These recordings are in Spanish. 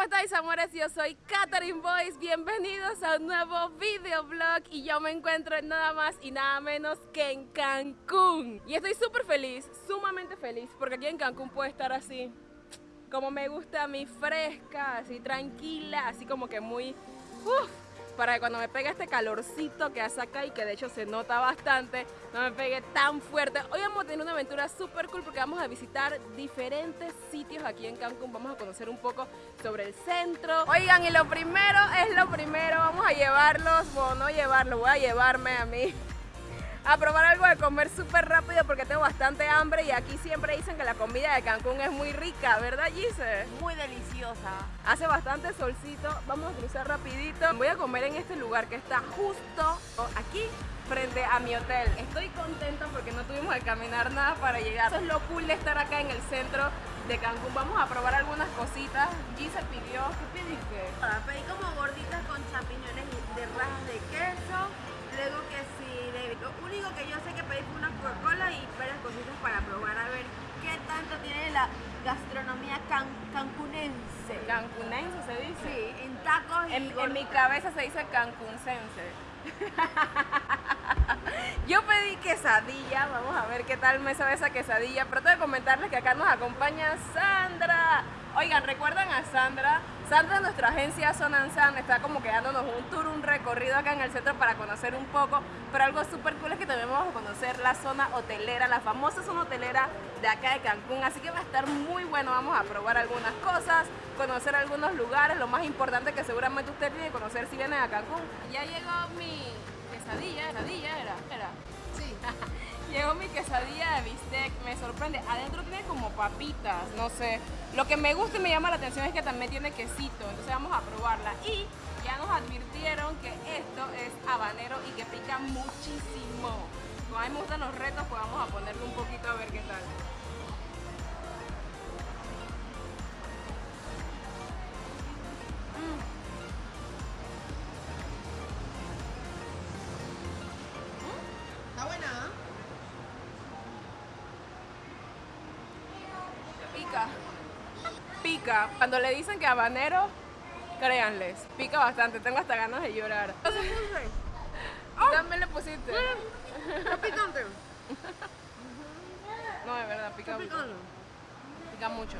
¿cómo estáis amores? Yo soy Katherine Boyce, bienvenidos a un nuevo videoblog y yo me encuentro en nada más y nada menos que en Cancún. Y estoy súper feliz, sumamente feliz, porque aquí en Cancún puede estar así, como me gusta a mí, fresca, así tranquila, así como que muy... Uf, para que cuando me pegue este calorcito que hace acá y que de hecho se nota bastante, no me pegue tan fuerte. Hoy vamos a tener una aventura súper cool porque vamos a visitar diferentes sitios aquí en Cancún. Vamos a conocer un poco sobre el centro. Oigan, y lo primero es lo primero, vamos a llevarlos, bueno, no llevarlo, voy a llevarme a mí a probar algo de comer súper rápido porque tengo bastante hambre y aquí siempre dicen que la comida de Cancún es muy rica, ¿verdad Gise? Muy deliciosa. Hace bastante solcito, vamos a cruzar rapidito. Voy a comer en este lugar que está justo aquí frente a mi hotel. Estoy contenta porque no tuvimos que caminar nada para llegar. Eso es lo cool de estar acá en el centro de Cancún. Vamos a probar algunas cositas. Gise pidió, ¿qué pediste? Pedí como gorditas con champiñones en mi cabeza se dice cancuncense. Yo pedí quesadilla, vamos a ver qué tal me sabe esa quesadilla, pero tengo que comentarles que acá nos acompaña Sandra. Oigan, ¿recuerdan a Sandra? Sandra nuestra agencia Sonansan está como que dándonos un tour, un recorrido acá en el centro para conocer un poco, pero algo súper cool es que también vamos a conocer la zona hotelera, la famosa zona hotelera de acá de Cancún, así que va a estar muy bueno, vamos a probar algunas cosas, conocer algunos lugares, lo más importante que seguramente usted tiene que conocer si viene a Cancún. Ya llegó mi quesadilla, quesadilla era, era. Sí. Llegó mi quesadilla de bistec, me sorprende. Adentro tiene como papitas, no sé. Lo que me gusta y me llama la atención es que también tiene quesito, entonces vamos a probarla. Y ya nos advirtieron que esto es habanero y que pica muchísimo. Como a mí me gustan los retos, pues vamos a ponerle un poquito a ver qué tal. Está Pica. Pica. Cuando le dicen que habanero, créanles, pica bastante. Tengo hasta ganas de llorar. También le pusiste. ¿Está picante? No, de verdad, pica mucho. Pica mucho.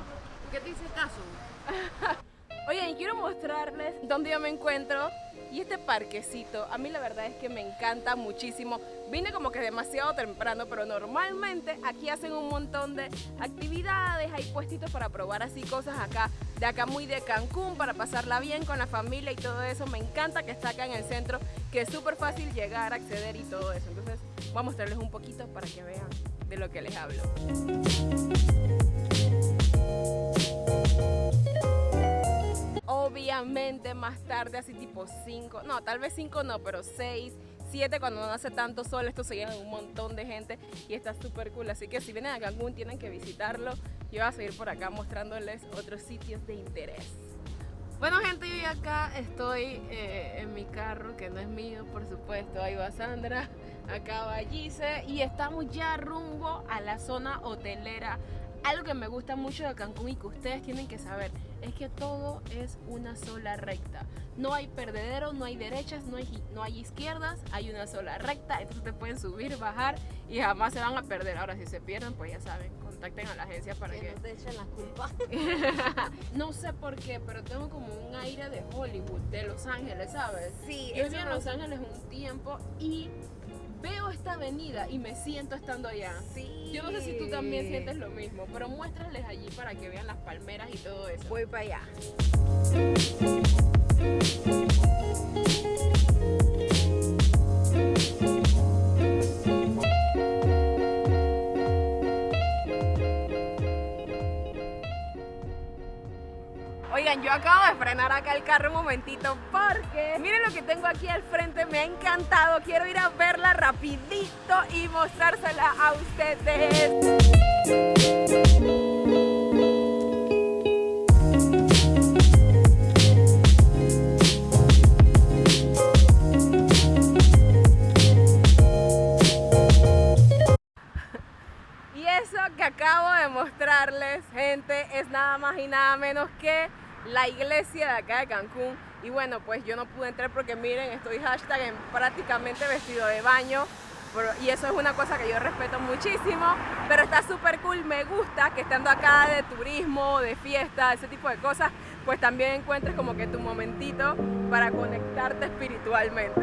¿Qué te hice caso? Oigan, quiero mostrarles dónde yo me encuentro y este parquecito. A mí la verdad es que me encanta muchísimo. Vine como que demasiado temprano, pero normalmente aquí hacen un montón de actividades, hay puestitos para probar así cosas acá, de acá muy de Cancún, para pasarla bien con la familia y todo eso. Me encanta que está acá en el centro, que es súper fácil llegar, acceder y todo eso. Entonces voy a mostrarles un poquito para que vean de lo que les hablo. Obviamente más tarde, así tipo 5, no, tal vez 5 no, pero 6, 7 cuando no hace tanto sol, esto se llena de un montón de gente y está súper cool. Así que si vienen a Cancún tienen que visitarlo. Yo voy a seguir por acá mostrándoles otros sitios de interés. Bueno gente, yo acá estoy eh, en mi carro, que no es mío, por supuesto. Ahí va Sandra, acá va Gise y estamos ya rumbo a la zona hotelera. Algo que me gusta mucho de Cancún y que ustedes tienen que saber es que todo es una sola recta. No hay perdedero, no hay derechas, no hay, no hay izquierdas, hay una sola recta. Entonces te pueden subir, bajar y jamás se van a perder. Ahora si se pierden, pues ya saben, contacten a la agencia para que... Que no te echen la culpa. no sé por qué, pero tengo como un aire de Hollywood, de Los Ángeles, ¿sabes? Sí, Yo viví en Los Ángeles un tiempo y veo esta avenida y me siento estando allá. Sí. Yo no sé si tú también sientes lo mismo, pero muéstrales allí para que vean las palmeras y todo eso. Voy para allá. Yo acabo de frenar acá el carro un momentito porque miren lo que tengo aquí al frente, me ha encantado. Quiero ir a verla rapidito y mostrársela a ustedes. Y eso que acabo de mostrarles, gente, es nada más y nada menos que la iglesia de acá de Cancún. Y bueno, pues yo no pude entrar porque miren, estoy hashtag en prácticamente vestido de baño. Y eso es una cosa que yo respeto muchísimo, pero está súper cool, me gusta que estando acá de turismo, de fiesta, ese tipo de cosas, pues también encuentres como que tu momentito para conectarte espiritualmente.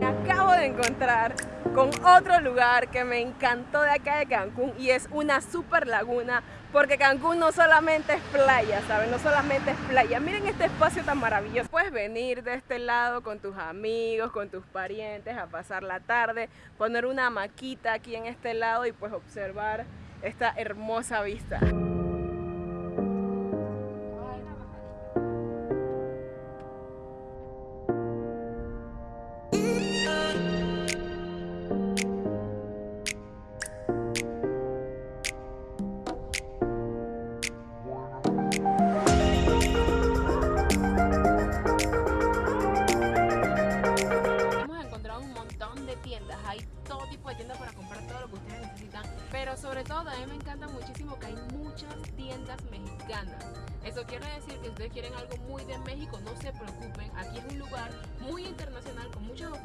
Me acabo de encontrar con otro lugar que me encantó de acá de Cancún y es una super laguna porque Cancún no solamente es playa, ¿saben? No solamente es playa. Miren este espacio tan maravilloso. Puedes venir de este lado con tus amigos, con tus parientes a pasar la tarde, poner una maquita aquí en este lado y pues observar esta hermosa vista.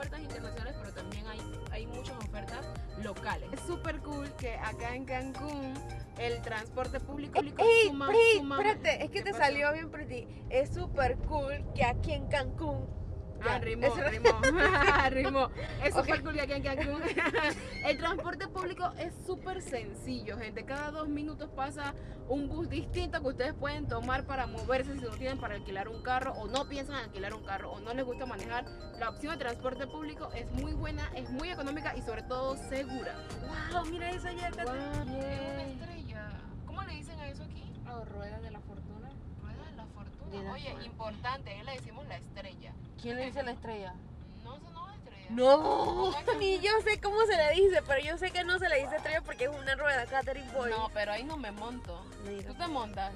Ofertas internacionales, pero también hay, hay muchas ofertas locales. Es súper cool que acá en Cancún el transporte público, público ey, suma, espérate, es que te salió bien ti Es súper cool que aquí en Cancún Ah, rimó, rimó, Es súper cool aquí en Cancún. El transporte público es súper sencillo, gente. Cada dos minutos pasa un bus distinto que ustedes pueden tomar para moverse si no tienen para alquilar un carro o no piensan alquilar un carro o no les gusta manejar. La opción de transporte público es muy buena, es muy económica y sobre todo segura. ¡Wow! Mira esa ya wow, una estrella. ¿Cómo le dicen a eso aquí? Oh, rueda de la fortuna. Fortuna. Oye, importante, ahí le decimos la estrella. ¿Quién le dice la estrella? No, eso no es estrella. No, ni yo sé cómo se le dice, pero yo sé que no se le dice estrella porque es una rueda Catherine Boy. No, pero ahí no me monto. ¿Tú te montas?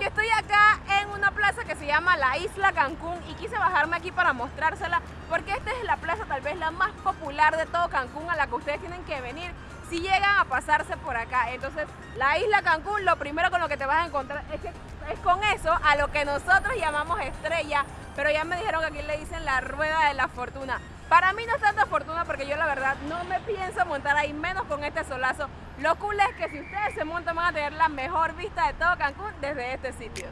Yo estoy acá en una plaza que se llama la Isla Cancún y quise bajarme aquí para mostrársela porque esta es la plaza tal vez la más popular de todo Cancún a la que ustedes tienen que venir si llegan a pasarse por acá. Entonces, la Isla Cancún, lo primero con lo que te vas a encontrar es que es con eso a lo que nosotros llamamos estrella pero ya me dijeron que aquí le dicen la rueda de la fortuna. Para mí no es tanta fortuna porque yo la verdad no me pienso montar ahí, menos con este solazo. Lo cool es que si ustedes se montan van a tener la mejor vista de todo Cancún desde este sitio.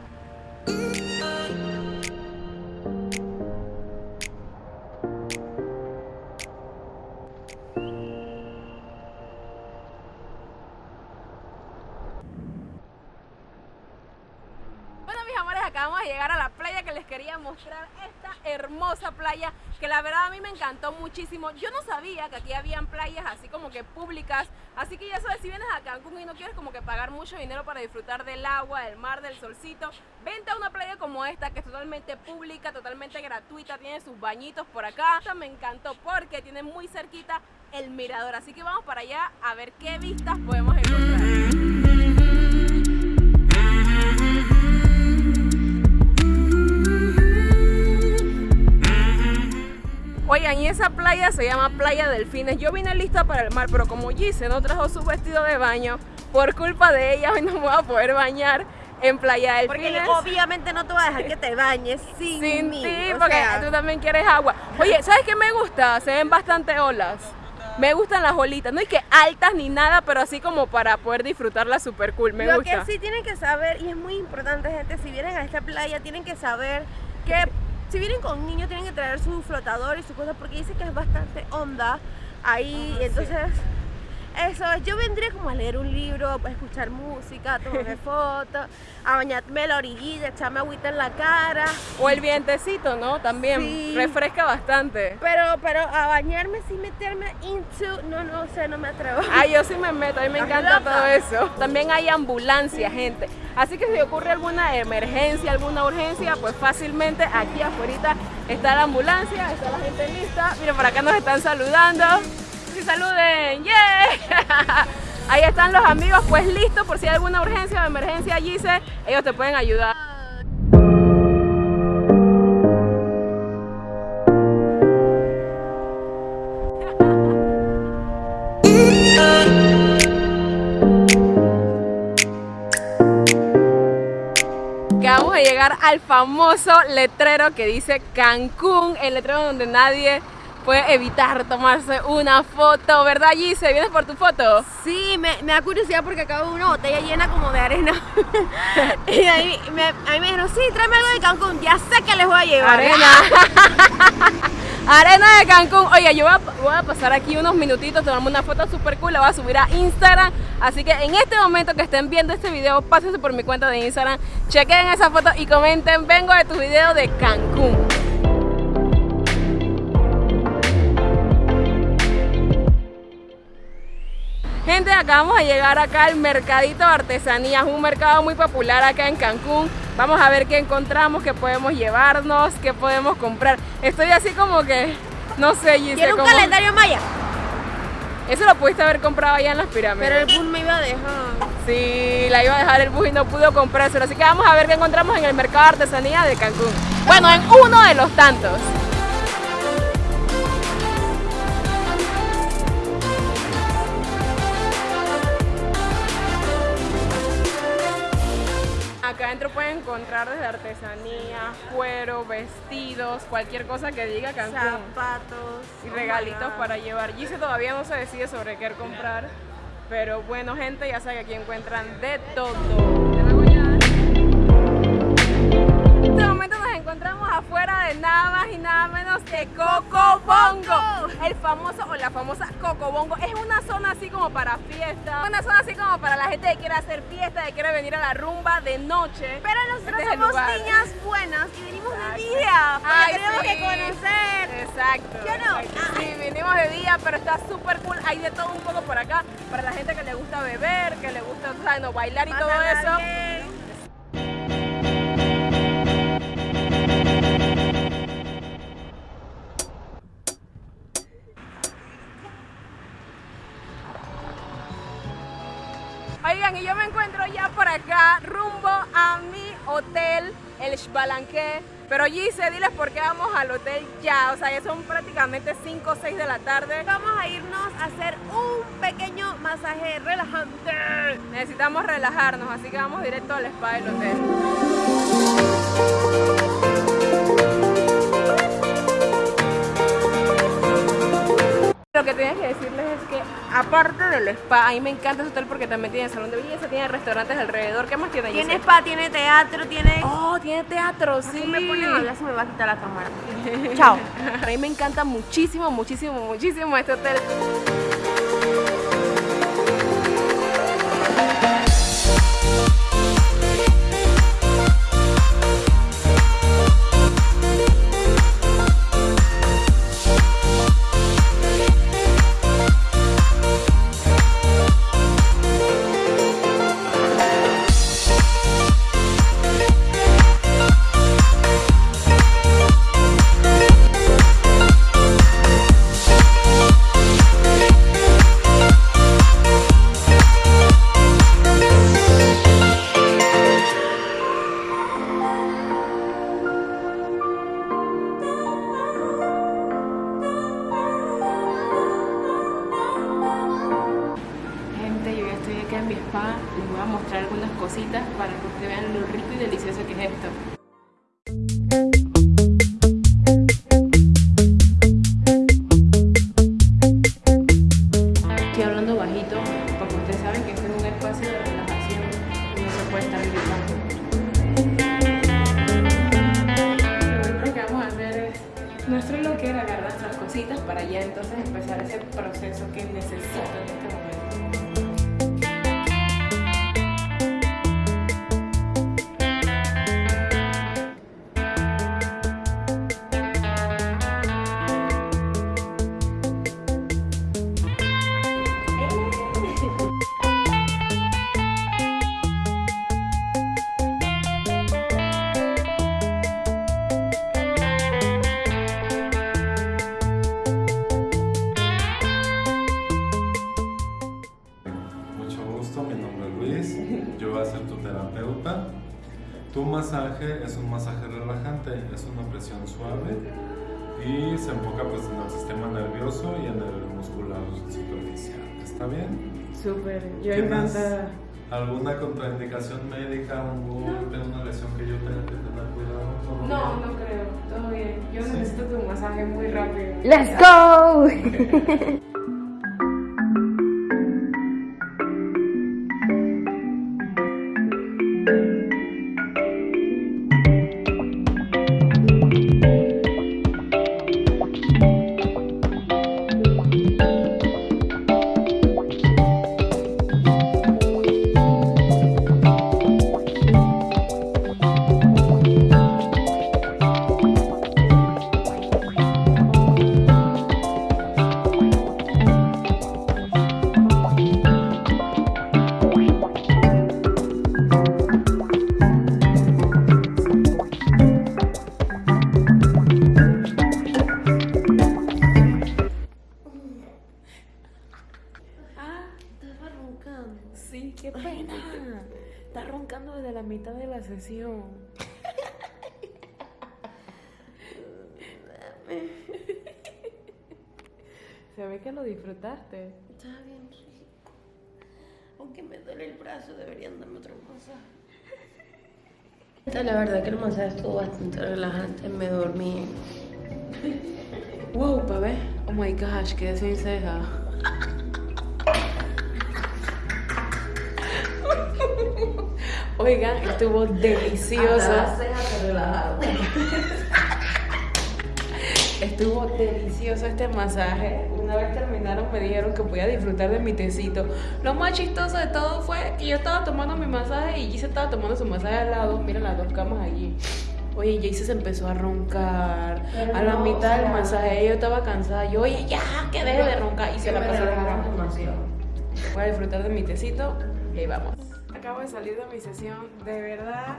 Hermosa playa que la verdad a mí me encantó muchísimo. Yo no sabía que aquí habían playas así como que públicas, así que ya sabes, si vienes a Cancún y no quieres como que pagar mucho dinero para disfrutar del agua, del mar, del solcito, vente a una playa como esta que es totalmente pública, totalmente gratuita, tiene sus bañitos por acá. Esta me encantó porque tiene muy cerquita el mirador, así que vamos para allá a ver qué vistas podemos encontrar. Oigan, y esa playa se llama Playa Delfines. Yo vine lista para el mar, pero como Gise no trajo su vestido de baño, por culpa de ella hoy no me voy a poder bañar en Playa Delfines. Porque obviamente no te voy a dejar que te bañes sin, sin ti, porque tú también quieres agua. Oye, ¿sabes qué me gusta? Se ven bastante olas. Me gustan las olitas, no es que altas ni nada, pero así como para poder disfrutarla super cool, me Lo gusta. Lo que sí tienen que saber, y es muy importante gente, si vienen a esta playa tienen que saber que si vienen con niños tienen que traer su flotador y su cosa porque dice que es bastante onda ahí, entonces eso, yo vendría como a leer un libro, a escuchar música, a tomarme fotos, a bañarme la orillita, echarme agüita en la cara. O el vientecito, ¿no? También refresca bastante. Pero, pero a bañarme sin meterme into, no, no sé, no me atrevo. Ah, yo sí me meto, a mí me encanta todo eso. También hay ambulancia, gente. Así que si ocurre alguna emergencia, alguna urgencia, pues fácilmente aquí afuera está la ambulancia, está la gente lista. Miren, por acá nos están saludando saluden, ¡yeah! Ahí están los amigos, pues listos por si hay alguna urgencia o emergencia, Gise, ellos te pueden ayudar. Al famoso letrero que dice Cancún, el letrero donde nadie puede evitar tomarse una foto, ¿verdad Gise? ¿Vienes por tu foto? Sí, me, me da curiosidad porque acabo de una botella llena como de arena. y ahí me, a mí me dijeron, sí, tráeme algo de Cancún, ya sé que les voy a llevar. Arena. Arena de Cancún. Oye, yo voy a, pasar aquí unos minutitos, tomarme una foto super cool, la voy a subir a Instagram. Así que en este momento que estén viendo este video, pásense por mi cuenta de Instagram, chequen esa foto y comenten, vengo de tu video de Cancún. Gente, acabamos de llegar acá al Mercadito de Artesanías, un mercado muy popular acá en Cancún. Vamos a ver qué encontramos, qué podemos llevarnos, qué podemos comprar. Estoy así como que, no sé, Gise, ¿Tiene un como- calendario maya? Eso lo pudiste haber comprado allá en las pirámides. Pero el bus me iba a dejar. Sí, la iba a dejar el bus y no pudo comprárselo. Así que vamos a ver qué encontramos en el mercado de artesanía de Cancún. Bueno, en uno de los tantos. Acá adentro pueden encontrar desde artesanía, cuero, vestidos, cualquier cosa que diga Cancún. Zapatos. y oh regalitos para llevar. Gise todavía no se decide sobre qué comprar, pero bueno, gente, ya saben que aquí encuentran de todo. Encontramos afuera de nada más y nada menos que Coco Bongo, el famoso o la famosa Coco Bongo. Es una zona así como para fiesta, una zona así como para la gente que quiere hacer fiesta, que quiere venir a la rumba de noche. Pero nosotros Este somos niñas buenas y venimos Exacto. de día. Ay, tenemos sí. que conocer. Exacto. ¿Sí o no? exacto. Sí, vinimos de día, pero está súper cool. Hay de todo un poco por acá. Para la gente que le gusta beber, que le gusta, no, bailar y todo eso. bien. Oigan, y yo me encuentro ya por acá, rumbo a mi hotel, el Xbalanque. Pero Gise, diles por qué vamos al hotel ya. O sea, ya son prácticamente 5 o 6 de la tarde. Vamos a irnos a hacer un pequeño masaje relajante. Necesitamos relajarnos, así que vamos directo al spa del hotel. Lo que tienes que decirles es que, aparte del spa, a mí me encanta ese hotel porque también tiene salón de belleza, tiene restaurantes alrededor. ¿Qué más tiene? Tiene spa, tiene teatro, tiene... Oh, tiene teatro, sí. Si me ponen a hablar se me va a quitar la cámara. Chao. A mí me encanta muchísimo, muchísimo, muchísimo este hotel. Masaje es un masaje relajante, es una presión suave y se enfoca pues en el sistema nervioso y en el muscular superficial. ¿Está bien? Súper, yo ¿Tienes, encantada. ¿Alguna contraindicación médica, un golpe, una lesión que yo tenga que tener cuidado? ¿Todo No, bien? no creo, todo bien. Yo Sí. necesito tu masaje muy rápido. ¡Let's go! disfrutaste. Estaba bien rico. Aunque me duele el brazo, deberían darme otro masaje. La verdad que el masaje estuvo bastante relajante, me dormí. Wow, bebé. Oh my gosh, quedé sin ceja. Oigan, estuvo delicioso. Estuvo delicioso este masaje. Una vez terminaron me dijeron que podía disfrutar de mi tecito. Lo más chistoso de todo fue que yo estaba tomando mi masaje y Gise estaba tomando su masaje al lado. Mira las dos camas allí. Oye, Jayce se empezó a roncar. Pero a la no, mitad o del masaje yo estaba cansada. Yo, oye, ya, que deje de roncar. Y se la pasó roncando. Voy a disfrutar de mi tecito y ahí vamos. Acabo de salir de mi sesión, de verdad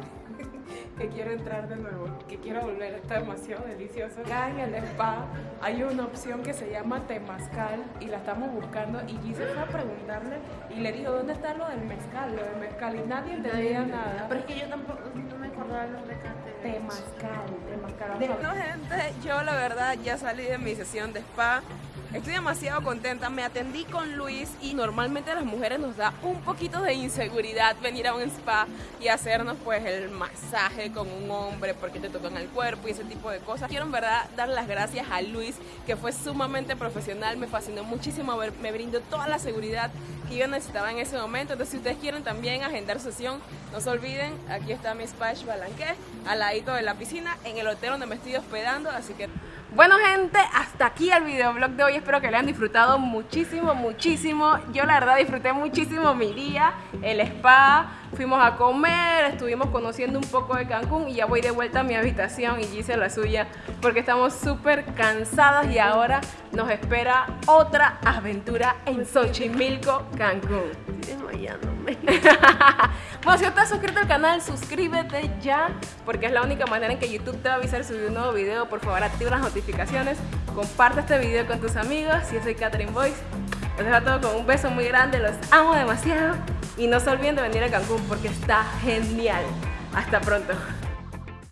que quiero entrar de nuevo, que quiero volver, está demasiado delicioso. Acá en el spa hay una opción que se llama temazcal y la estamos buscando y Gise fue a preguntarle y le dijo, ¿dónde está lo del mezcal? Lo del mezcal y nadie entendía nada. Pero es que yo tampoco no me acordaba los recates. Temazcal, temazcal. Bueno, gente, yo la verdad ya salí de mi sesión de spa. Estoy demasiado contenta. Me atendí con Luis y normalmente a las mujeres nos da un poquito de inseguridad venir a un spa y hacernos pues el masaje con un hombre porque te tocan el cuerpo y ese tipo de cosas. Quiero en verdad dar las gracias a Luis que fue sumamente profesional, me fascinó muchísimo, me brindó toda la seguridad que yo necesitaba en ese momento. Entonces si ustedes quieren también agendar sesión, no se olviden, aquí está mi spa Balanqué, al ladito de la piscina, en el hotel donde me estoy hospedando, así que bueno gente, hasta aquí el videoblog de hoy, espero que le hayan disfrutado muchísimo, muchísimo. Yo la verdad disfruté muchísimo mi día, el spa, fuimos a comer, estuvimos conociendo un poco de Cancún y ya voy de vuelta a mi habitación y hice la suya porque estamos súper cansadas y ahora nos espera otra aventura en Xochimilco, Cancún. Desmayándome. Bueno, si no estás suscrito al canal, suscríbete ya, porque es la única manera en que YouTube te va a avisar si subir un nuevo video. Por favor, activa las notificaciones, comparte este video con tus amigos. Yo soy Catherine Boyce. Los dejo a todos con un beso muy grande, los amo demasiado. Y no se olviden de venir a Cancún porque está genial. Hasta pronto.